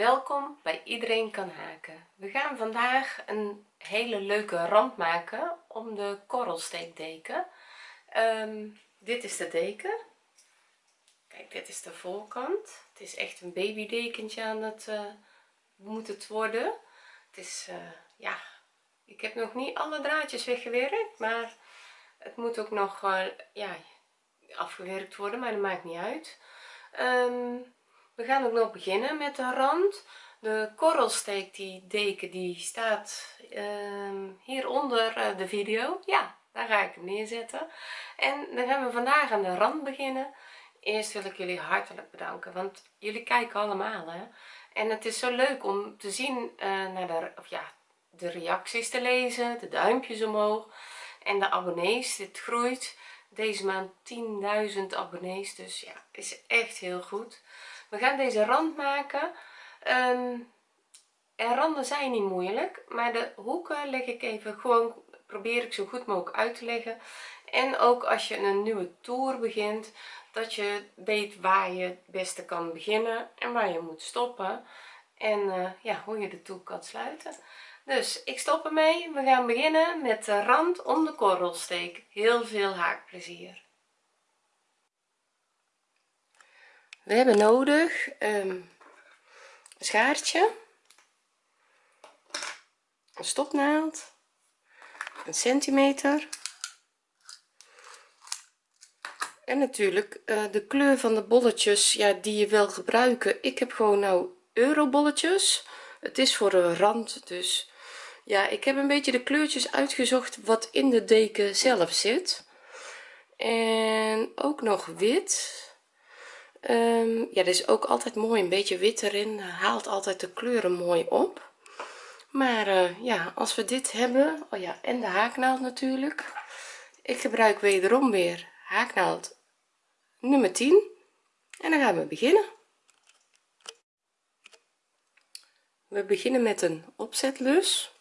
welkom bij iedereen kan haken. We gaan vandaag een hele leuke rand maken om de korrelsteekdeken. Um, dit is de deken. Kijk dit is de voorkant. Het is echt een babydekentje aan het uh, worden. Het is uh, ja ik heb nog niet alle draadjes weggewerkt maar het moet ook nog uh, ja afgewerkt worden maar dat maakt niet uit. Um, we gaan ook nog beginnen met de rand. De korrelsteek die deken die staat um, hieronder uh, de video. Ja daar ga ik hem neerzetten. En dan gaan we vandaag aan de rand beginnen. Eerst wil ik jullie hartelijk bedanken want jullie kijken allemaal hè. En het is zo leuk om te zien uh, naar de of ja de reacties te lezen de duimpjes omhoog. En de abonnees dit groeit. Deze maand 10.000 abonnees dus ja is echt heel goed we gaan deze rand maken. Um, en randen zijn niet moeilijk maar de hoeken leg ik even gewoon probeer ik zo goed mogelijk uit te leggen. En ook als je een nieuwe toer begint dat je weet waar je het beste kan beginnen en waar je moet stoppen. En uh, ja hoe je de toer kan sluiten. Dus ik stop ermee. We gaan beginnen met de rand om de korrelsteek. Heel veel haakplezier we hebben nodig um, een schaartje een stopnaald een centimeter en natuurlijk uh, de kleur van de bolletjes ja die je wil gebruiken. Ik heb gewoon nou eurobolletjes. Het is voor een rand dus ja ik heb een beetje de kleurtjes uitgezocht wat in de deken zelf zit. En ook nog wit um, ja dat is ook altijd mooi een beetje wit erin. Haalt altijd de kleuren mooi op. Maar uh, ja als we dit hebben oh ja en de haaknaald natuurlijk. Ik gebruik wederom weer haaknaald nummer 10 en dan gaan we beginnen. We beginnen met een opzetlus.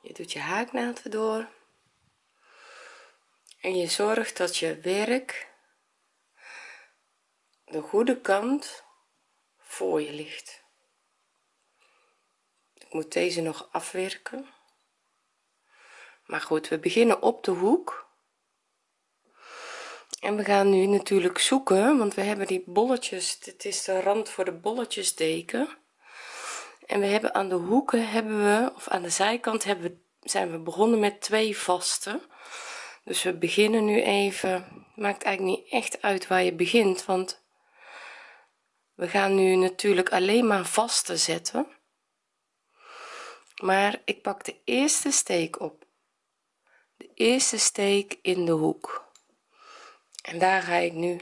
Je doet je haaknaald erdoor en je zorgt dat je werk de goede kant voor je ligt. Ik moet deze nog afwerken. Maar goed we beginnen op de hoek. En we gaan nu natuurlijk zoeken want we hebben die bolletjes dit is de rand voor de bolletjes deken en we hebben aan de hoeken hebben we of aan de zijkant hebben we zijn we begonnen met twee vaste dus we beginnen nu even. Maakt eigenlijk niet echt uit waar je begint want we gaan nu natuurlijk alleen maar vaste zetten. Maar ik pak de eerste steek op. De eerste steek in de hoek. En daar ga ik nu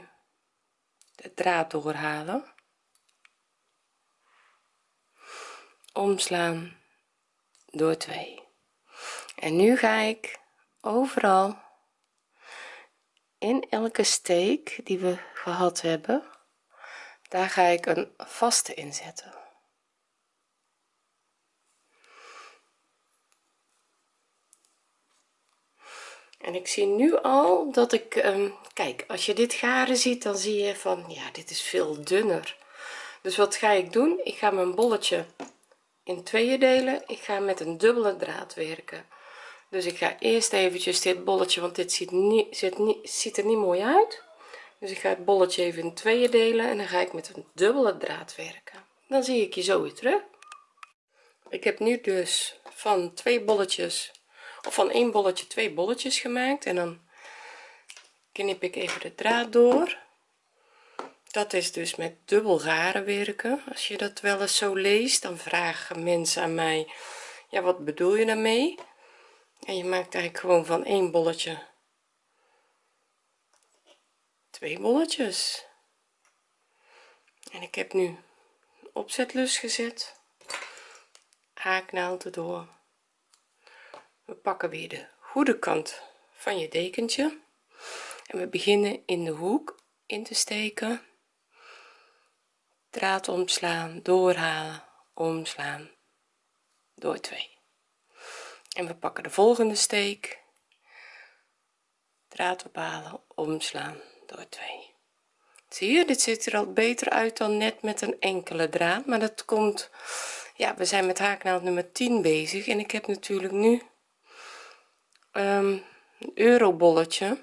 de draad doorhalen. Omslaan door 2 en nu ga ik overal in elke steek die we gehad hebben daar ga ik een vaste inzetten en ik zie nu al dat ik um, kijk als je dit garen ziet dan zie je van ja dit is veel dunner. Dus wat ga ik doen? Ik ga mijn bolletje in tweeën delen. Ik ga met een dubbele draad werken dus ik ga eerst eventjes dit bolletje want dit ziet niet niet ziet er niet mooi uit. Dus ik ga het bolletje even in tweeën delen en dan ga ik met een dubbele draad werken. Dan zie ik je zo weer terug. Ik heb nu dus van twee bolletjes of van één bolletje twee bolletjes gemaakt en dan knip ik even de draad door. Dat is dus met dubbel garen werken. Als je dat wel eens zo leest dan vragen mensen aan mij ja wat bedoel je daarmee en je maakt eigenlijk gewoon van één bolletje. Twee bolletjes. En ik heb nu opzetlus gezet. Haaknaald erdoor. We pakken weer de goede kant van je dekentje. En we beginnen in de hoek in te steken. Draad omslaan doorhalen omslaan. Door 2 en we pakken de volgende steek. Draad ophalen omslaan door 2 zie je dit ziet er al beter uit dan net met een enkele draad maar dat komt ja we zijn met haaknaald nummer 10 bezig en ik heb natuurlijk nu um, een eurobolletje.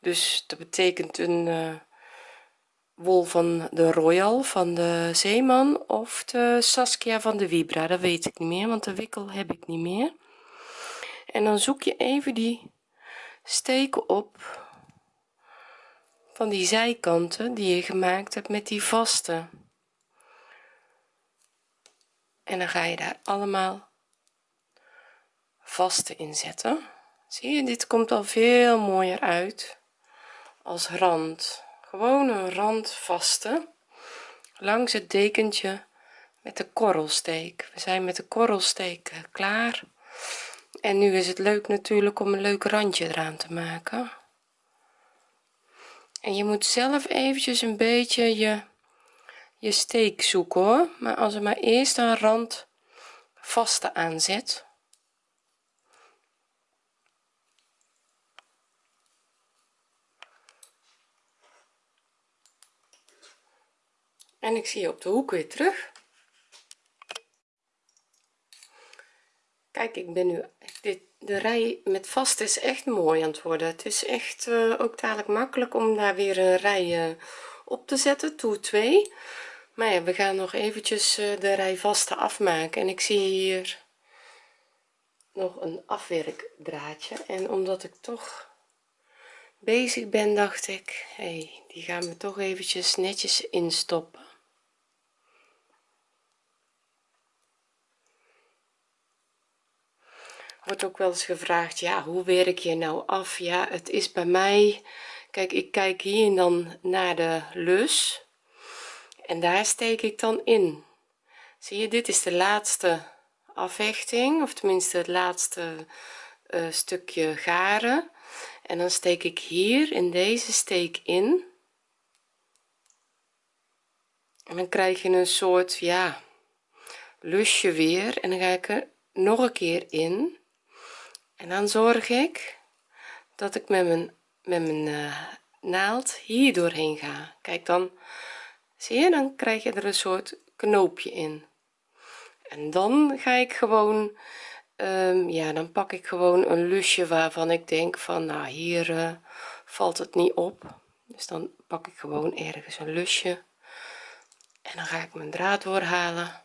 Dus dat betekent een uh, wol van de royal van de zeeman of de saskia van de vibra? Dat weet ik niet meer want de wikkel heb ik niet meer. En dan zoek je even die steken op van die zijkanten die je gemaakt hebt met die vaste. En dan ga je daar allemaal vaste inzetten zie je dit komt al veel mooier uit als rand gewoon een rand vaste langs het dekentje met de korrelsteek. We zijn met de korrelsteek klaar. En nu is het leuk natuurlijk om een leuk randje eraan te maken. En je moet zelf eventjes een beetje je je steek zoeken hoor. Maar als er maar eerst een rand vaste aanzet en ik zie je op de hoek weer terug. Kijk ik ben nu dit de rij met vast is echt mooi aan het worden. Het is echt uh, ook dadelijk makkelijk om daar weer een rij uh, op te zetten toer 2 maar ja we gaan nog eventjes uh, de rij vaste afmaken. En ik zie hier nog een afwerkdraadje. En omdat ik toch bezig ben dacht ik hey, die gaan we toch eventjes netjes instoppen wordt ook wel eens gevraagd ja hoe werk je nou af? Ja het is bij mij kijk ik kijk hier dan naar de lus en daar steek ik dan in. Zie je dit is de laatste afhechting of tenminste het laatste uh, stukje garen. En dan steek ik hier in deze steek in. En dan krijg je een soort ja lusje weer en dan ga ik er nog een keer in en dan zorg ik dat ik met mijn met mijn uh, naald hier doorheen ga. Kijk dan zie je dan krijg je er een soort knoopje in. En dan ga ik gewoon um, ja dan pak ik gewoon een lusje waarvan ik denk van nou hier uh, valt het niet op. Dus dan pak ik gewoon ergens een lusje en dan ga ik mijn draad doorhalen.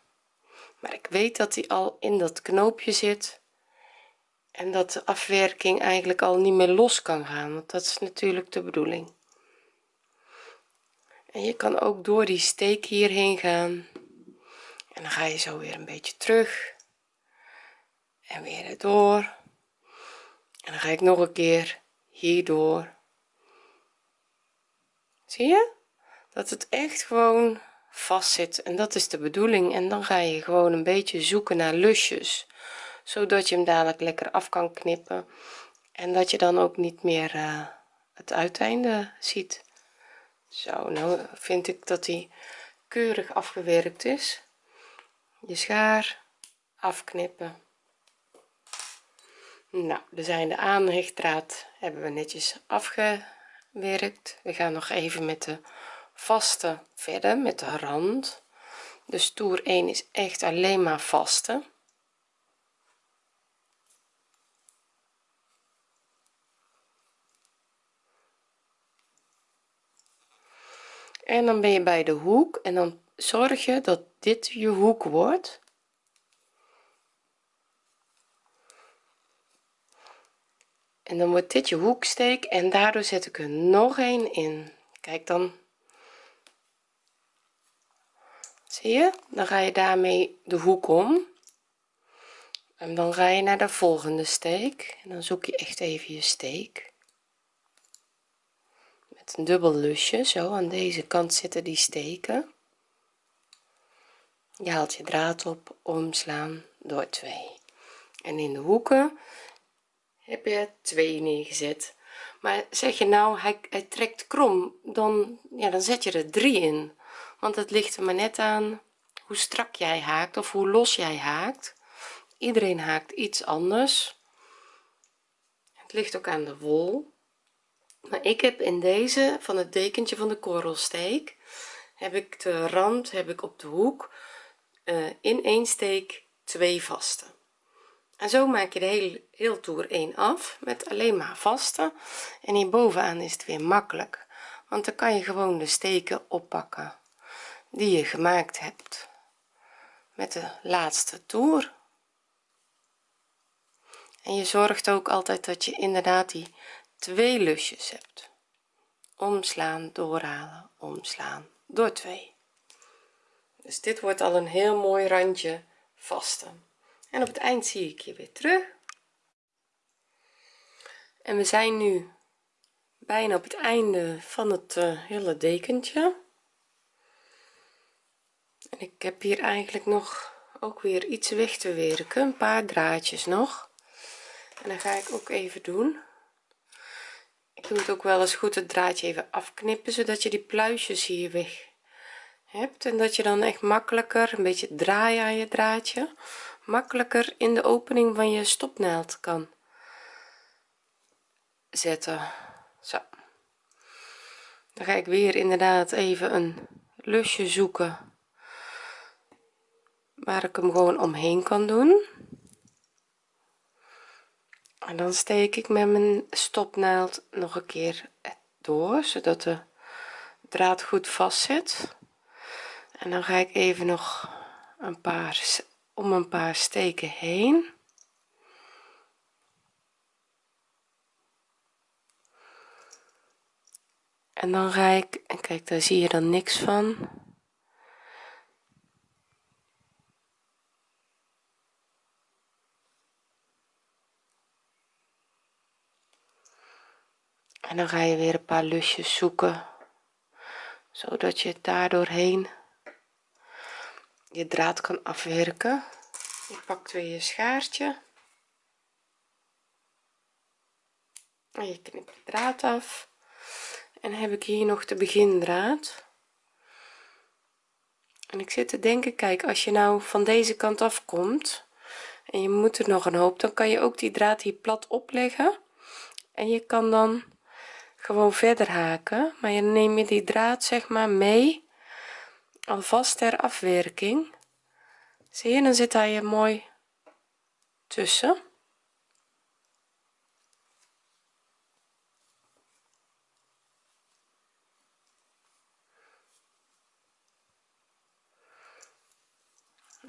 Maar ik weet dat die al in dat knoopje zit en dat de afwerking eigenlijk al niet meer los kan gaan want dat is natuurlijk de bedoeling. En je kan ook door die steek hierheen gaan. En dan ga je zo weer een beetje terug. En weer erdoor. En dan ga ik nog een keer hierdoor. Zie je? Dat het echt gewoon vast zit en dat is de bedoeling. En dan ga je gewoon een beetje zoeken naar lusjes zodat je hem dadelijk lekker af kan knippen. En dat je dan ook niet meer uh, het uiteinde ziet. Zo nou vind ik dat hij keurig afgewerkt is. Je schaar afknippen. Nou de zijn de aanhechtdraad hebben we netjes afgewerkt. We gaan nog even met de vaste verder met de rand. Dus toer 1 is echt alleen maar vaste en dan ben je bij de hoek en dan zorg je dat dit je hoek wordt. En dan wordt dit je hoeksteek en daardoor zet ik er nog een in. Kijk dan. Zie je? Dan ga je daarmee de hoek om. En dan ga je naar de volgende steek. En dan zoek je echt even je steek een dubbel lusje zo. Aan deze kant zitten die steken. Je haalt je draad op omslaan door 2 en in de hoeken heb je 2 neergezet. Maar zeg je nou hij, trekt krom dan ja dan zet je er 3 in. Want het ligt er maar net aan hoe strak jij haakt of hoe los jij haakt. Iedereen haakt iets anders. Het ligt ook aan de wol maar ik heb in deze van het dekentje van de korrelsteek heb ik de rand heb ik op de hoek uh, in één steek twee vaste en zo maak je de hele heel toer 1 af met alleen maar vaste en hier bovenaan is het weer makkelijk want dan kan je gewoon de steken oppakken die je gemaakt hebt met de laatste toer. En je zorgt ook altijd dat je inderdaad die twee lusjes hebt. Omslaan doorhalen omslaan door 2 dus dit wordt al een heel mooi randje vaste en op het eind zie ik je weer terug. En we zijn nu bijna op het einde van het uh, hele dekentje. En ik heb hier eigenlijk nog ook weer iets weg te werken. Een paar draadjes nog. En dan ga ik ook even doen ik doe het ook wel eens goed het draadje even afknippen zodat je die pluisjes hier weg hebt. En dat je dan echt makkelijker een beetje draaien aan je draadje makkelijker in de opening van je stopnaald kan zetten. Zo. Dan ga ik weer inderdaad even een lusje zoeken waar ik hem gewoon omheen kan doen en dan steek ik met mijn stopnaald nog een keer door zodat de draad goed vast zit en dan ga ik even nog een paar om een paar steken heen. En dan ga ik en kijk daar zie je dan niks van en dan ga je weer een paar lusjes zoeken zodat je daar doorheen je draad kan afwerken. Je pakt weer je schaartje. En je knipt de draad af. En heb ik hier nog de begindraad. En ik zit te denken kijk als je nou van deze kant af komt en je moet er nog een hoop dan kan je ook die draad hier plat opleggen. En je kan dan gewoon verder haken. Maar je neem je die draad zeg maar mee. Alvast ter afwerking. Zie je dan zit hij je mooi tussen.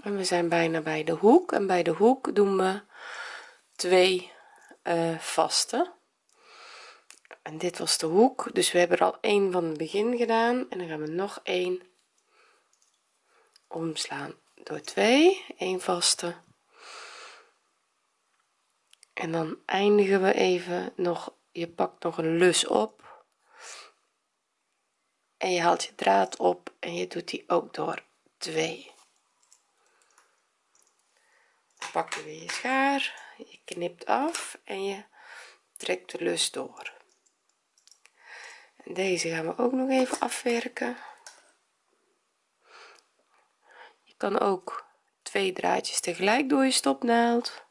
En we zijn bijna bij de hoek. En bij de hoek doen we twee uh, vaste en dit was de hoek dus we hebben er al één van het begin gedaan. En dan gaan we nog één omslaan door 2 1 vaste. En dan eindigen we even nog je pakt nog een lus op. En je haalt je draad op en je doet die ook door 2 pak je weer je schaar je knipt af en je trekt de lus door deze gaan we ook nog even afwerken. Je kan ook twee draadjes tegelijk door je stopnaald.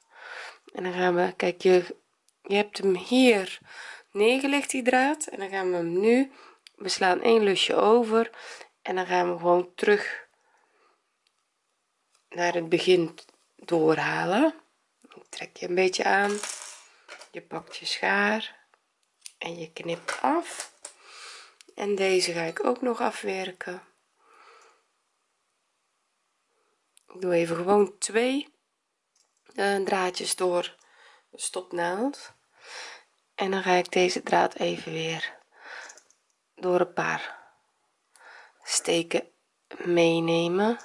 En dan gaan we kijk je je hebt hem hier neergelegd die draad. En dan gaan we hem nu we slaan één lusje over. En dan gaan we gewoon terug naar het begin doorhalen. Trek je een beetje aan. Je pakt je schaar en je knipt af en deze ga ik ook nog afwerken. Ik doe even gewoon twee uh, draadjes door de stopnaald. En dan ga ik deze draad even weer door een paar steken meenemen.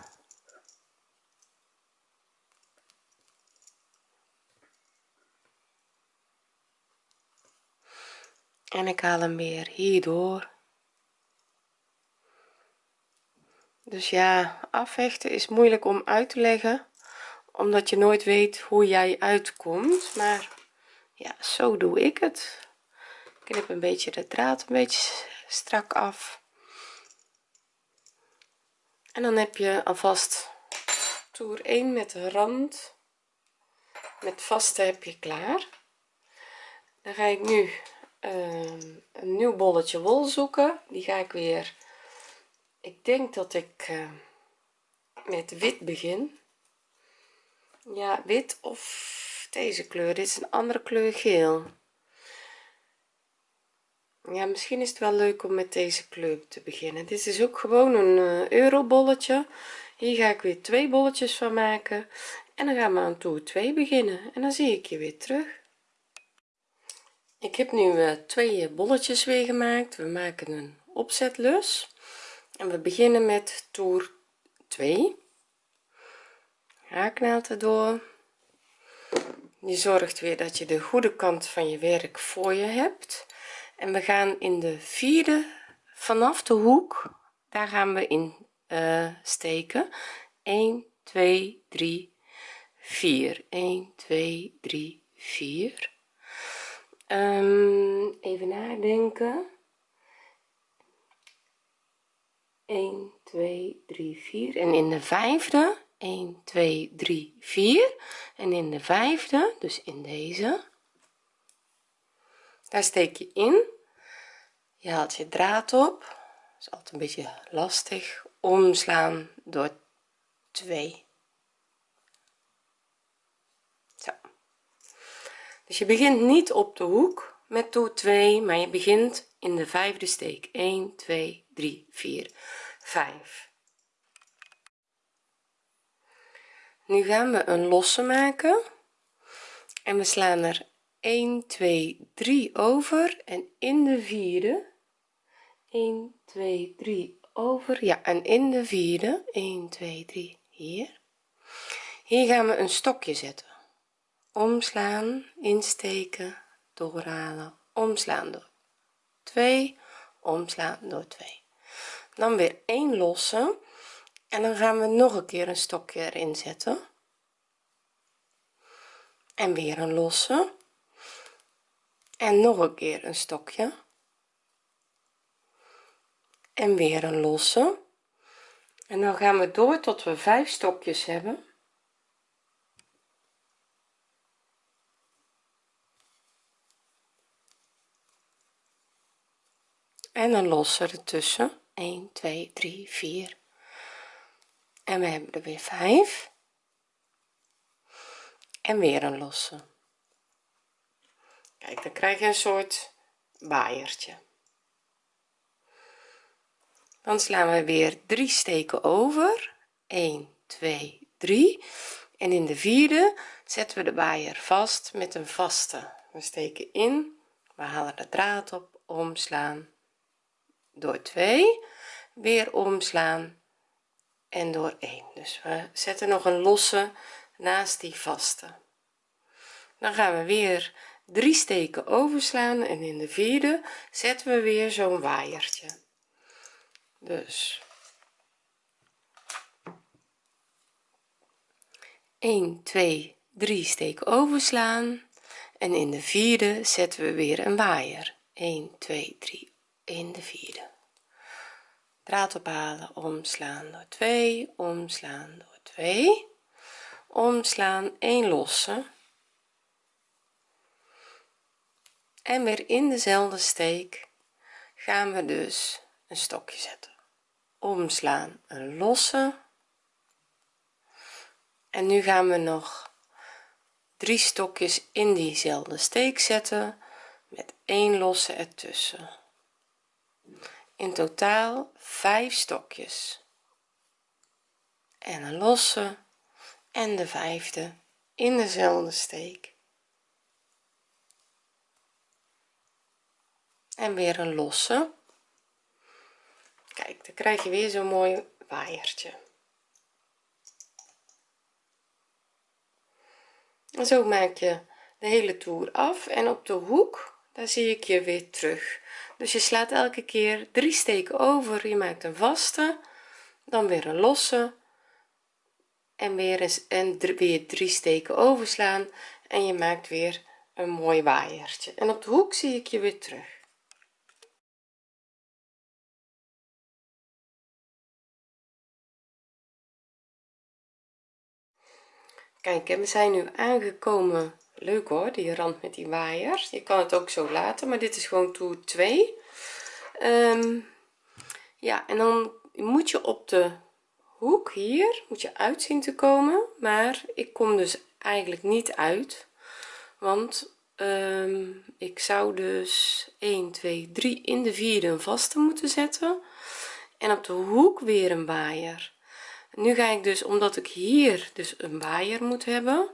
En ik haal hem weer hierdoor dus ja afhechten is moeilijk om uit te leggen omdat je nooit weet hoe jij uitkomt. Maar ja zo doe ik het. Knip een beetje de draad een beetje strak af. En dan heb je alvast toer 1 met de rand. Met vaste heb je klaar. Dan ga ik nu ehm, een nieuw bolletje wol zoeken. Die ga ik weer ik denk dat ik uh, met wit begin. Ja wit of deze kleur. Dit is een andere kleur geel. Ja misschien is het wel leuk om met deze kleur te beginnen. Dit is ook gewoon een uh, eurobolletje. Hier ga ik weer twee bolletjes van maken. En dan gaan we aan toer 2 beginnen. En dan zie ik je weer terug. Ik heb nu uh, twee bolletjes weer gemaakt. We maken een opzetlus en we beginnen met toer 2 haaknaald erdoor je zorgt weer dat je de goede kant van je werk voor je hebt. En we gaan in de vierde vanaf de hoek daar gaan we in uh, steken. 1 2 3 4 1 2 3 4 um, even nadenken 1 2 3 4 en in de vijfde 1 2 3 4 en in de vijfde dus in deze. Daar steek je in. Je haalt je draad op. Is altijd een beetje lastig omslaan door 2 zo. Dus je begint niet op de hoek met toer 2 maar je begint in de vijfde steek. 1 2 3 4 5 nu gaan we een losse maken. En we slaan er 1 2 3 over. En in de vierde 1 2 3 over. Ja en in de vierde 1 2 3 hier. Hier gaan we een stokje zetten. Omslaan insteken doorhalen omslaan door 2 omslaan door 2 dan weer 1 losse en dan gaan we nog een keer een stokje erin zetten. En weer een losse. En nog een keer een stokje. En weer een losse. En dan gaan we door tot we vijf stokjes hebben en een losse ertussen. 1 2 3 4 en we hebben er weer 5 en weer een losse kijk dan krijg je een soort waaiertje dan slaan we weer drie steken over. 1 2 3 en in de vierde zetten we de waaier vast met een vaste. We steken in. We halen de draad op. Omslaan door 2 weer omslaan en door 1 dus we zetten nog een losse naast die vaste. Dan gaan we weer drie steken overslaan en in de vierde zetten we weer zo'n waaiertje. Dus. 1 2 3 steken overslaan en in de vierde zetten we weer een waaier. 1 2 3 in de vierde. Draad ophalen omslaan door 2 omslaan door 2 omslaan 1 losse. En weer in dezelfde steek gaan we dus een stokje zetten. Omslaan een losse. En nu gaan we nog drie stokjes in diezelfde steek zetten met één losse ertussen in totaal 5 stokjes. En een losse en de vijfde in dezelfde steek. En weer een losse. Kijk dan krijg je weer zo'n mooi waaiertje. En zo maak je de hele toer af. En op de hoek daar zie ik je weer terug dus je slaat elke keer drie steken over je maakt een vaste dan weer een losse en weer eens en weer drie steken overslaan en je maakt weer een mooi waaiertje. En op de hoek zie ik je weer terug. Kijk we zijn nu aangekomen leuk hoor die rand met die waaier je kan het ook zo laten maar dit is gewoon toer 2 um, ja en dan moet je op de hoek hier moet je uitzien te komen maar ik kom dus eigenlijk niet uit want um, ik zou dus 1 2 3 in de vierde een vaste moeten zetten en op de hoek weer een waaier. Nu ga ik dus omdat ik hier dus een waaier moet hebben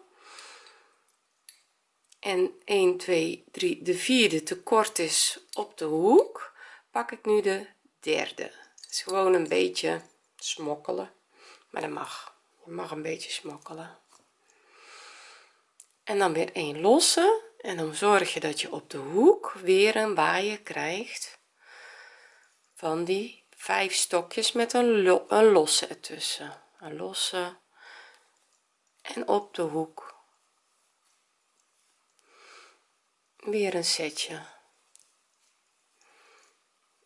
en 1 2 3 de vierde te kort is op de hoek pak ik nu de derde. Is gewoon een beetje smokkelen maar dat mag. Je mag een beetje smokkelen. En dan weer een losse en dan zorg je dat je op de hoek weer een waaier krijgt van die vijf stokjes met een, een losse ertussen. Een losse en op de hoek weer een setje.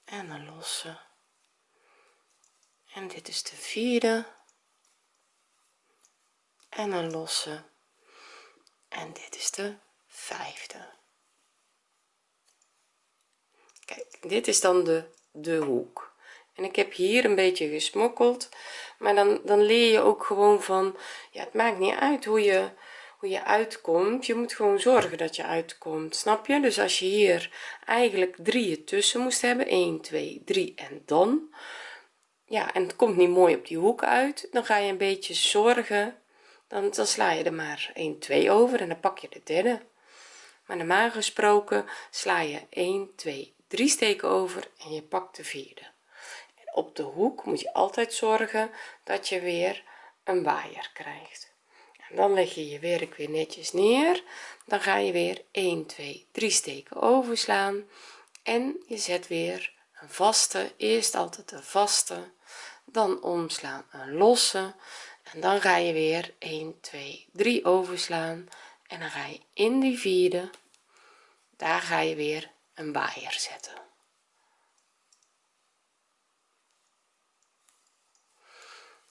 En een losse. En dit is de vierde. En een losse. En dit is de vijfde. Kijk dit is dan de de hoek. En ik heb hier een beetje gesmokkeld maar dan dan leer je ook gewoon van ja het maakt niet uit hoe je hoe je uitkomt je moet gewoon zorgen dat je uitkomt snap je? Dus als je hier eigenlijk drie tussen moest hebben 1 2 3 en dan. Ja en het komt niet mooi op die hoek uit. Dan ga je een beetje zorgen. Dan, sla je er maar 1 2 over en dan pak je de derde. Maar normaal gesproken sla je 1 2 3 steken over en je pakt de vierde. En op de hoek moet je altijd zorgen dat je weer een waaier krijgt dan leg je je werk weer netjes neer. Dan ga je weer 1 2 3 steken overslaan. En je zet weer een vaste eerst altijd een vaste. Dan omslaan een losse. En dan ga je weer 1 2 3 overslaan. En dan ga je in die vierde daar ga je weer een waaier zetten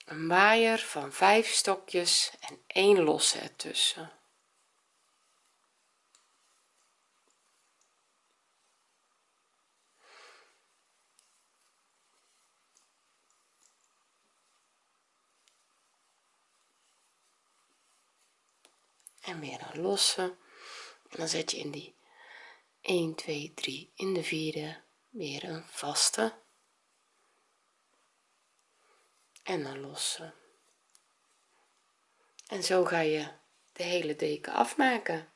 een waaier van 5 stokjes en 1 losse ertussen. En weer een losse. En dan zet je in die 1 2 3 in de vierde weer een vaste en een losse en zo ga je de hele deken afmaken.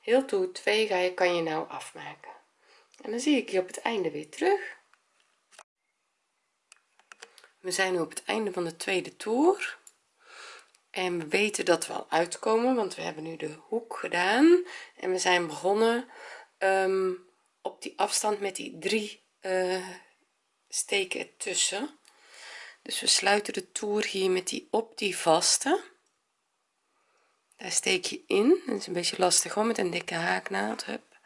Heel toe 2 ga je kan je nou afmaken. En dan zie ik je op het einde weer terug. We zijn nu op het einde van de tweede toer. En we weten dat we al uitkomen want we hebben nu de hoek gedaan. En we zijn begonnen um, op die afstand met die drie uh, steken ertussen dus we sluiten de toer hier met die op die vaste. Daar steek je in. Dat is een beetje lastig hoor met een dikke haaknaald Hup.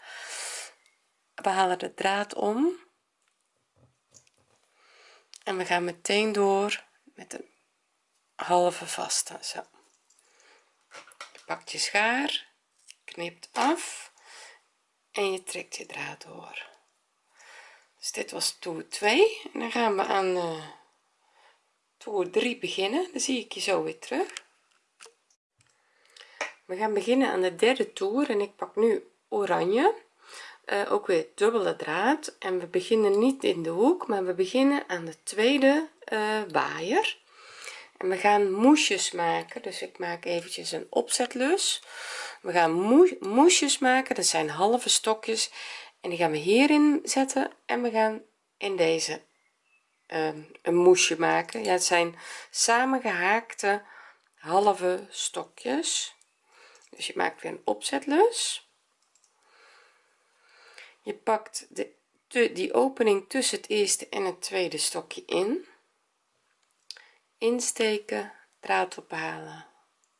we halen de draad om. En we gaan meteen door met een halve vaste. Zo. Je pakt je schaar knipt af en je trekt je draad door. Dus dit was toer 2 en dan gaan we aan uh, toer 3 beginnen. Dan zie ik je zo weer terug. We gaan beginnen aan de derde toer en ik pak nu oranje. Uh, ook weer dubbele draad. En we beginnen niet in de hoek maar we beginnen aan de tweede uh, waaier. En we gaan moesjes maken dus ik maak eventjes een opzetlus. We gaan moesjes maken dat zijn halve stokjes. En die gaan we hierin zetten en we gaan in deze een moesje maken. Ja het zijn samengehaakte halve stokjes. Dus je maakt weer een opzetlus. Je pakt de, die opening tussen het eerste en het tweede stokje in. Insteken draad ophalen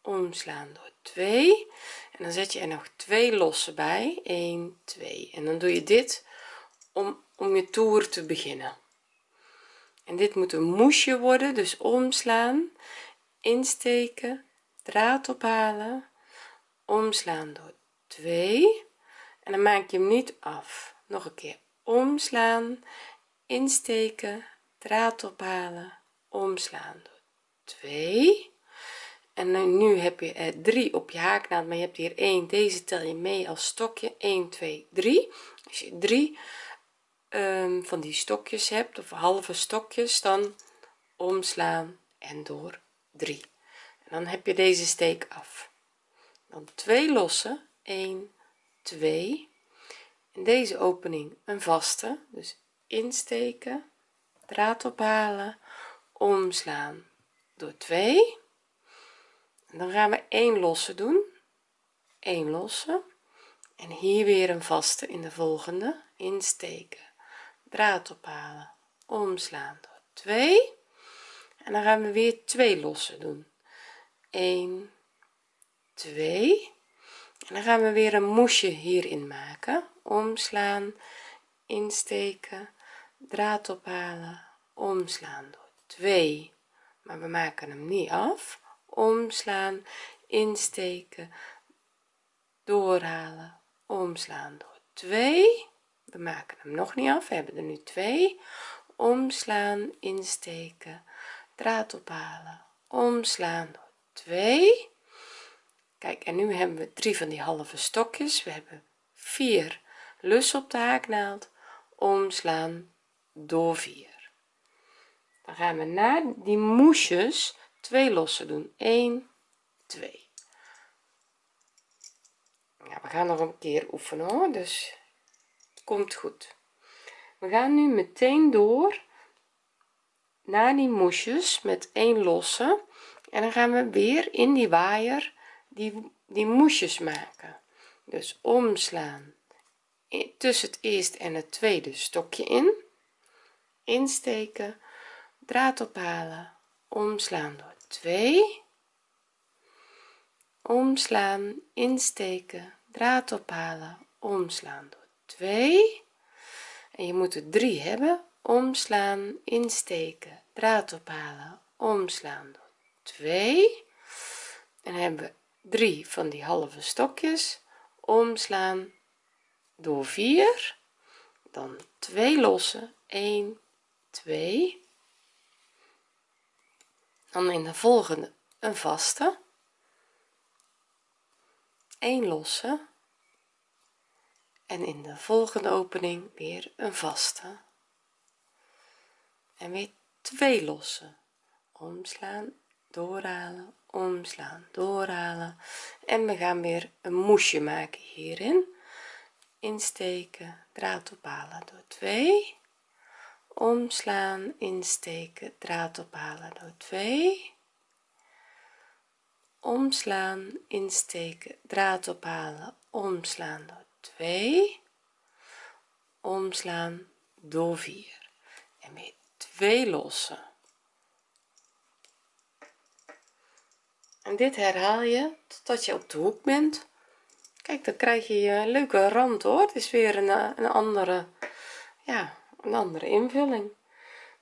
omslaan door 2 en dan zet je er nog twee losse bij. 1 2 en dan doe je dit om om je toer te beginnen en dit moet een moesje worden dus omslaan insteken draad ophalen omslaan door 2 en dan maak je hem niet af. Nog een keer omslaan insteken draad ophalen omslaan door 2 en nu heb je er 3 op je haaknaald maar je hebt hier 1 deze tel je mee als stokje. 1 2 3 als je 3 um, van die stokjes hebt of halve stokjes dan omslaan en door 3 en dan heb je deze steek af. Dan twee losse 1 2 in deze opening een vaste dus insteken draad ophalen omslaan door 2 en dan gaan we 1 losse doen 1 losse. En hier weer een vaste in de volgende insteken draad ophalen. Omslaan door 2 en dan gaan we weer twee losse doen. 1 2 en dan gaan we weer een moesje hierin maken. Omslaan insteken draad ophalen. Omslaan door 2 maar we maken hem niet af. Omslaan insteken doorhalen. Omslaan door 2 we maken hem nog niet af. We hebben er nu 2 omslaan insteken draad ophalen. Omslaan door 2 kijk en nu hebben we drie van die halve stokjes. We hebben vier lus op de haaknaald omslaan door 4 dan gaan we naar die moesjes twee lossen doen. 1 2 ja, we gaan nog een keer oefenen hoor. Dus komt goed. We gaan nu meteen door naar die moesjes met één losse. En dan gaan we weer in die waaier die die moesjes maken. Dus omslaan tussen het eerste en het tweede stokje in. Insteken. Draad ophalen. Omslaan door 2 omslaan. Insteken. Draad ophalen. Omslaan door 2 en je moet er 3 hebben. Omslaan insteken draad ophalen omslaan door 2 en dan hebben we 3 van die halve stokjes. Omslaan door 4 dan 2 losse 1 2 dan in de volgende een vaste. 1 losse en in de volgende opening weer een vaste. En weer twee losse. Omslaan doorhalen omslaan doorhalen. En we gaan weer een moesje maken hierin. Insteken draad ophalen door 2 omslaan insteken draad ophalen door 2 omslaan insteken draad ophalen omslaan 2 omslaan door 4 en weer twee lossen. En dit herhaal je totdat je op de hoek bent. Kijk dan krijg je je leuke rand hoor. Het is weer een, een andere ja een andere invulling.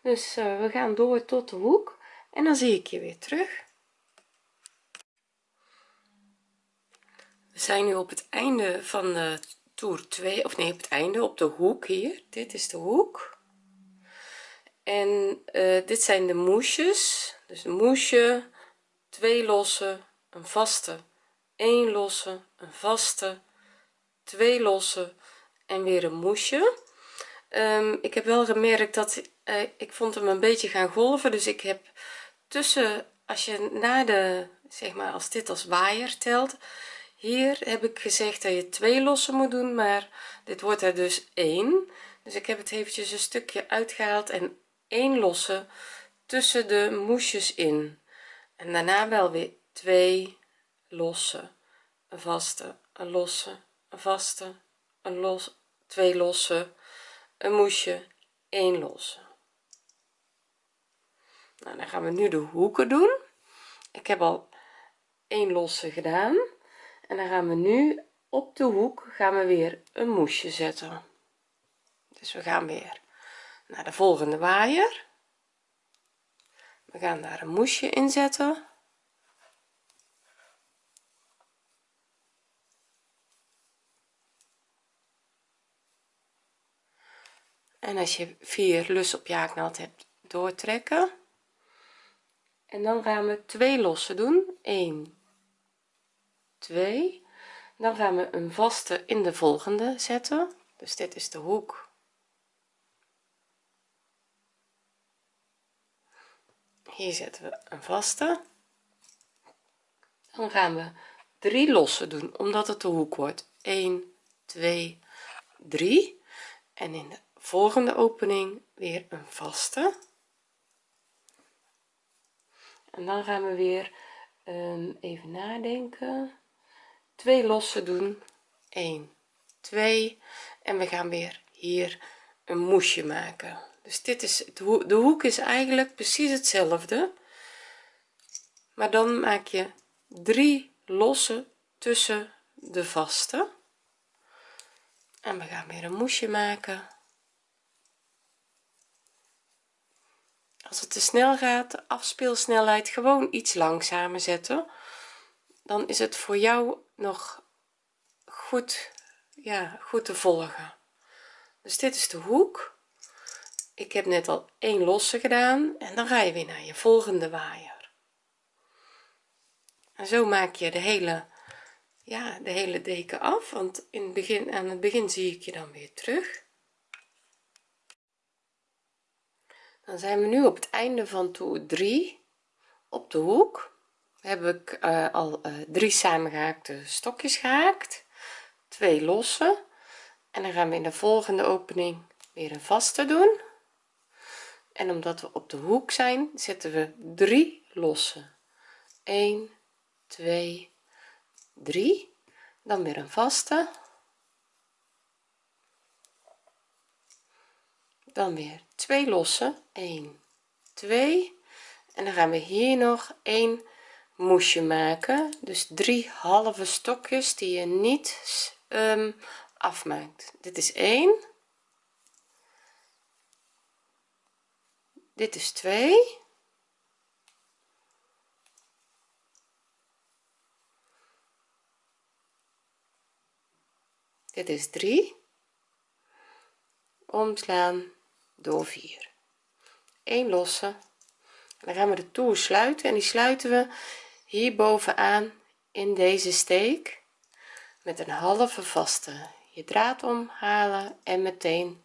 Dus uh, we gaan door tot de hoek en dan zie ik je weer terug we zijn nu op het einde van de toer 2 of nee op het einde op de hoek hier. Dit is de hoek. En uh, dit zijn de moesjes. Dus een moesje twee losse een vaste 1 losse een vaste twee losse en weer een moesje. Um, ik heb wel gemerkt dat uh, ik vond hem een beetje gaan golven dus ik heb tussen als je naar de zeg maar als dit als waaier telt hier heb ik gezegd dat je twee lossen moet doen maar dit wordt er dus één. Dus ik heb het eventjes een stukje uitgehaald en één losse tussen de moesjes in. En daarna wel weer twee losse een vaste een losse een vaste een los twee losse een moesje 1 losse. Nou dan gaan we nu de hoeken doen. Ik heb al 1 losse gedaan en dan gaan we nu op de hoek gaan we weer een moesje zetten. Dus we gaan weer naar de volgende waaier. We gaan daar een moesje in zetten. En als je vier lus op je haaknaald hebt doortrekken. En dan gaan we twee lossen doen. 1 2 dan gaan we een vaste in de volgende zetten. Dus dit is de hoek. Hier zetten we een vaste. Dan gaan we drie lossen doen omdat het de hoek wordt. 1 2 3 en in de volgende opening weer een vaste. En dan gaan we weer um, even nadenken twee lossen doen. 1 2 en we gaan weer hier een moesje maken. Dus dit is de hoek is eigenlijk precies hetzelfde. Maar dan maak je drie lossen tussen de vaste. En we gaan weer een moesje maken. Als het te snel gaat de afspeelsnelheid gewoon iets langzamer zetten dan is het voor jou nog goed ja goed te volgen. Dus dit is de hoek. Ik heb net al één losse gedaan en dan ga je weer naar je volgende waaier. En zo maak je de hele ja de hele deken af want in het begin aan het begin zie ik je dan weer terug. Dan zijn we nu op het einde van toer 3 op de hoek heb ik uh, al uh, drie samengehaakte stokjes gehaakt. Twee losse. En dan gaan we in de volgende opening weer een vaste doen. En omdat we op de hoek zijn zetten we drie losse 1 2 3 dan weer een vaste. Dan weer twee losse 1 2 en dan gaan we hier nog een moesje maken. Dus drie halve stokjes die je niet um, afmaakt. Dit is 1 dit is 2 dit is 3 omslaan door 4 1 losse dan gaan we de toer sluiten en die sluiten we hier bovenaan in deze steek met een halve vaste je draad omhalen en meteen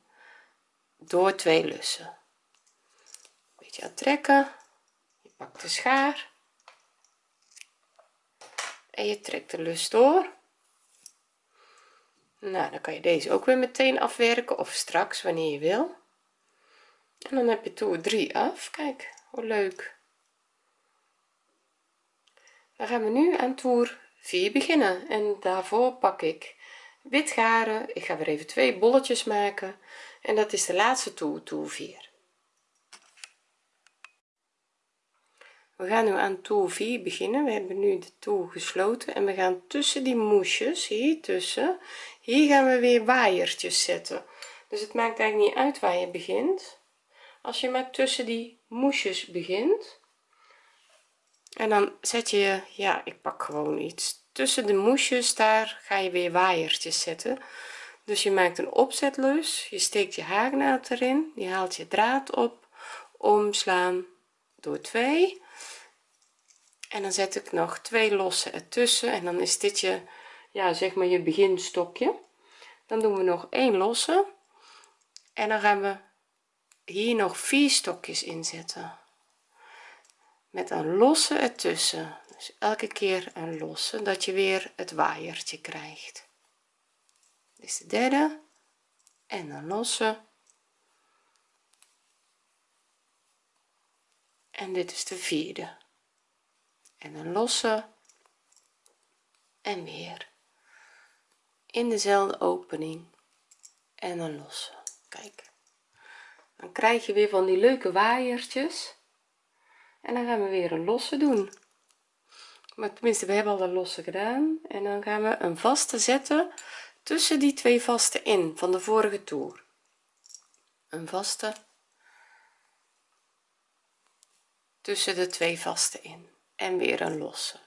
door twee lussen. Beetje aan trekken je pakt de schaar. En je trekt de lus door. Nou dan kan je deze ook weer meteen afwerken of straks wanneer je wil. En dan heb je toer 3 af. Kijk hoe leuk dan gaan we nu aan toer 4 beginnen en daarvoor pak ik wit garen ik ga weer even twee bolletjes maken en dat is de laatste toer toer 4 we gaan nu aan toer 4 beginnen. We hebben nu de toer gesloten en we gaan tussen die moesjes hier tussen hier gaan we weer waaiertjes zetten. Dus het maakt eigenlijk niet uit waar je begint. Als je maar tussen die moesjes begint en dan zet je ja ik pak gewoon iets tussen de moesjes daar ga je weer waaiertjes zetten. Dus je maakt een opzetlus je steekt je haaknaald erin je haalt je draad op omslaan door 2 en dan zet ik nog twee losse ertussen en dan is dit je ja zeg maar je beginstokje. Dan doen we nog één losse en dan gaan we hier nog vier stokjes inzetten met een losse ertussen. Dus elke keer een losse dat je weer het waaiertje krijgt. Dit is de derde. En een losse. En dit is de vierde. En een losse. En weer. In dezelfde opening. En een losse. Kijk. Dan krijg je weer van die leuke waaiertjes en dan gaan we weer een losse doen. Maar tenminste we hebben al een losse gedaan. En dan gaan we een vaste zetten tussen die twee vaste in van de vorige toer. Een vaste tussen de twee vaste in. En weer een losse.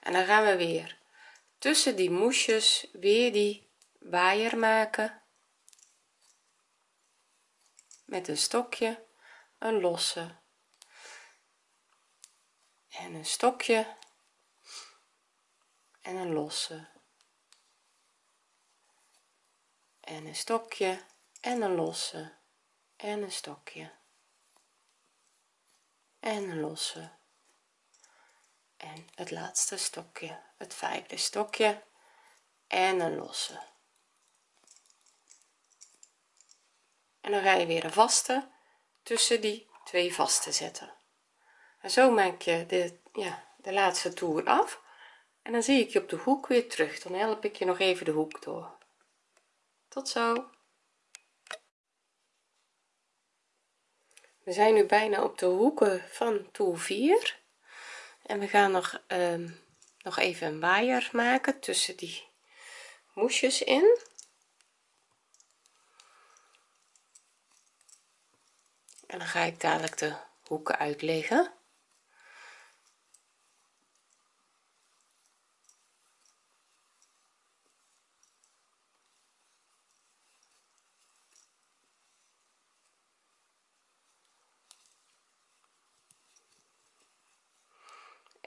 En dan gaan we weer tussen die moesjes weer die waaier maken. Met een stokje een losse en een stokje. En een losse. En een stokje. En een losse. En een stokje. En een losse. En het laatste stokje. Het vijfde stokje. En een losse. En dan ga je weer een vaste tussen die twee vaste zetten en zo maak je de ja de laatste toer af. En dan zie ik je op de hoek weer terug. Dan help ik je nog even de hoek door. Tot zo. We zijn nu bijna op de hoeken van toer 4 en we gaan nog um, nog even een waaier maken tussen die moesjes in. En dan ga ik dadelijk de hoeken uitleggen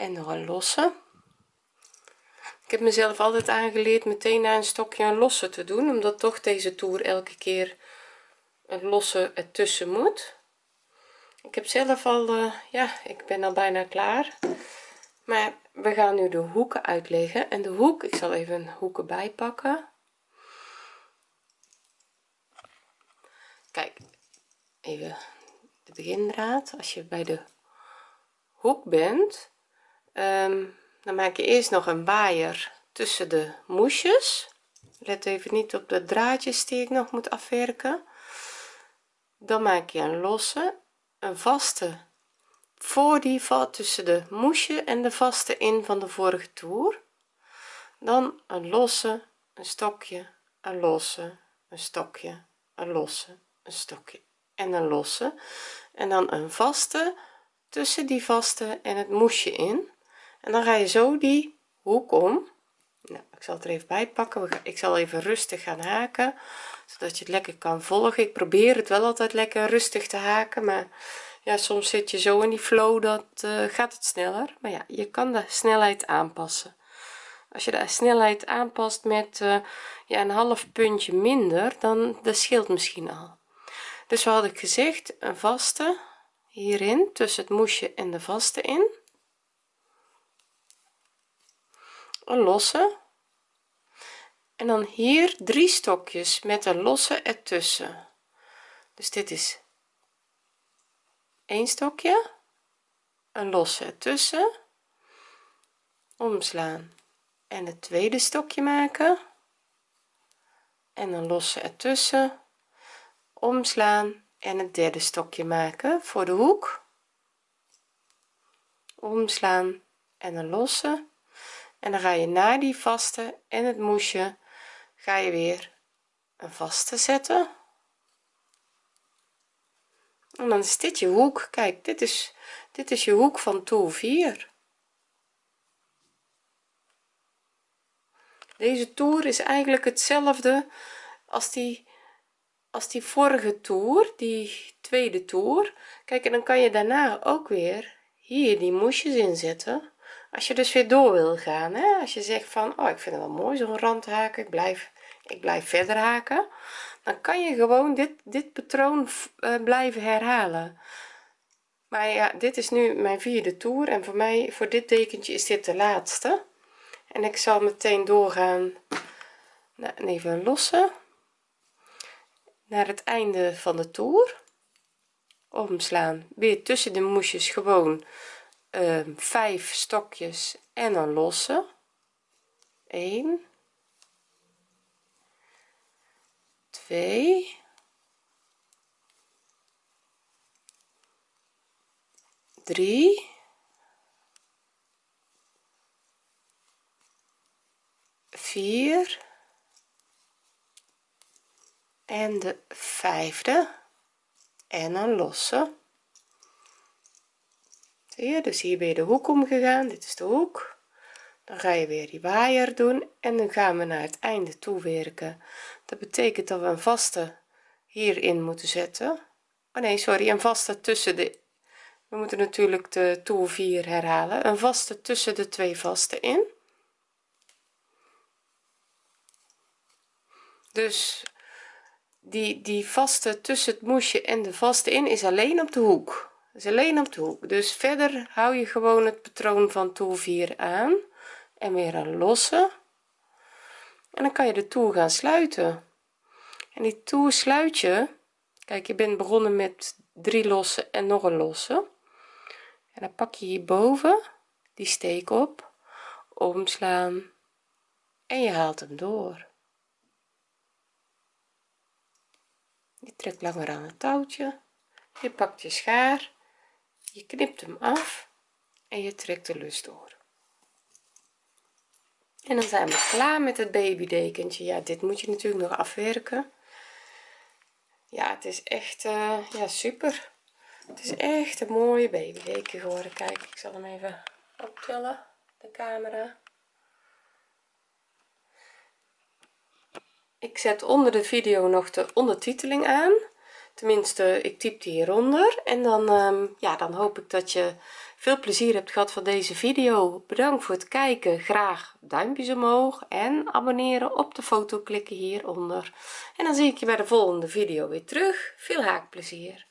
en nog een losse ik heb mezelf altijd aangeleerd meteen na een stokje een losse te doen omdat toch deze toer elke keer een losse ertussen moet. Ik heb zelf al uh, ja ik ben al bijna klaar. Maar we gaan nu de hoeken uitleggen. En de hoek ik zal even hoeken bijpakken. Kijk even de begindraad. Als je bij de hoek bent um, dan maak je eerst nog een waaier tussen de moesjes. Let even niet op de draadjes die ik nog moet afwerken. Dan maak je een losse een vaste. Voor die valt tussen de moesje en de vaste in van de vorige toer. Dan een losse een stokje een losse een stokje een losse een stokje en een losse. En dan een vaste tussen die vaste en het moesje in en dan ga je zo die hoek om. Nou, ik zal het er even bij pakken. Ik zal even rustig gaan haken zodat je het lekker kan volgen. Ik probeer het wel altijd lekker rustig te haken maar ja soms zit je zo in die flow dat uh, gaat het sneller. Maar ja je kan de snelheid aanpassen. Als je de snelheid aanpast met uh, ja een half puntje minder dan dat scheelt misschien al. Dus wat had ik gezegd? Een vaste hierin tussen het moesje en de vaste in een losse. En dan hier drie stokjes met een losse ertussen. Dus dit is een stokje een losse ertussen omslaan en het tweede stokje maken. En een losse ertussen omslaan en het derde stokje maken voor de hoek. Omslaan en een losse en dan ga je naar die vaste en het moesje ga je weer een vaste zetten. En dan is dit je hoek. Kijk dit is dit is je hoek van toer 4 deze toer is eigenlijk hetzelfde als die als die vorige toer die tweede toer. Kijk en dan kan je daarna ook weer hier die moesjes inzetten als je dus weer door wil gaan hè? als je zegt van oh ik vind het wel mooi zo'n rand haken ik blijf ik blijf verder haken dan kan je gewoon dit dit patroon uh, blijven herhalen. Maar ja dit is nu mijn vierde toer en voor mij voor dit dekentje is dit de laatste. En ik zal meteen doorgaan nou, even lossen. Naar het einde van de toer. Omslaan. Weer tussen de moesjes gewoon uh, vijf stokjes en een losse. 1 2 3 4 en de vijfde. En een losse zie je? Dus hier ben je de hoek omgegaan. Dit is de hoek. Dan ga je weer die waaier doen en dan gaan we naar het einde toe werken. Dat betekent dat we een vaste hierin moeten zetten. Oh nee sorry een vaste tussen de we moeten natuurlijk de toer 4 herhalen. Een vaste tussen de twee vaste in. Dus die die vaste tussen het moesje en de vaste in is alleen op de hoek is alleen op de hoek. Dus verder hou je gewoon het patroon van toer 4 aan en weer een losse en dan kan je de toer gaan sluiten. En die toer sluit je. Kijk je bent begonnen met drie losse en nog een losse en dan pak je hierboven die steek op omslaan en je haalt hem door. Je trekt langer aan het touwtje. Je pakt je schaar je knipt hem af en je trekt de lus door. En dan zijn we klaar met het babydekentje. Ja dit moet je natuurlijk nog afwerken. Ja het is echt uh, ja super. Het is echt een mooie babydeken geworden. Kijk ik zal hem even optillen de camera. Ik zet onder de video nog de ondertiteling aan tenminste ik typ die hieronder. En dan ehm, ja dan hoop ik dat je veel plezier hebt gehad van deze video. Bedankt voor het kijken. Graag duimpjes omhoog en abonneren op de foto klikken hieronder. En dan zie ik je bij de volgende video weer terug. Veel haakplezier